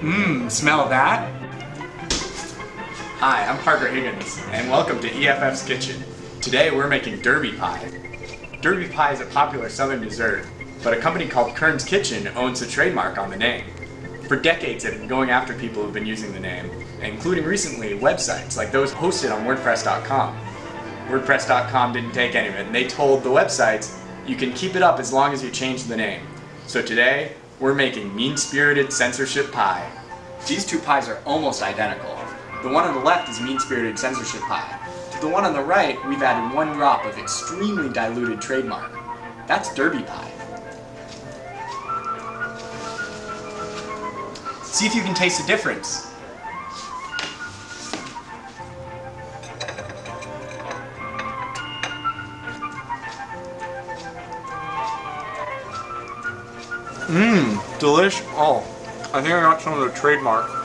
Mmm, smell that? Hi, I'm Parker Higgins, and welcome to EFF's Kitchen. Today we're making derby pie. Derby pie is a popular southern dessert, but a company called Kern's Kitchen owns the trademark on the name. For decades they've been going after people who've been using the name, including recently websites like those hosted on WordPress.com. WordPress.com didn't take any of it, and they told the websites, you can keep it up as long as you change the name. So today, we're making mean-spirited censorship pie. These two pies are almost identical. The one on the left is mean-spirited censorship pie. To the one on the right, we've added one drop of extremely diluted trademark. That's derby pie. See if you can taste the difference. Mmm, delish. Oh, I think I got some of the trademark.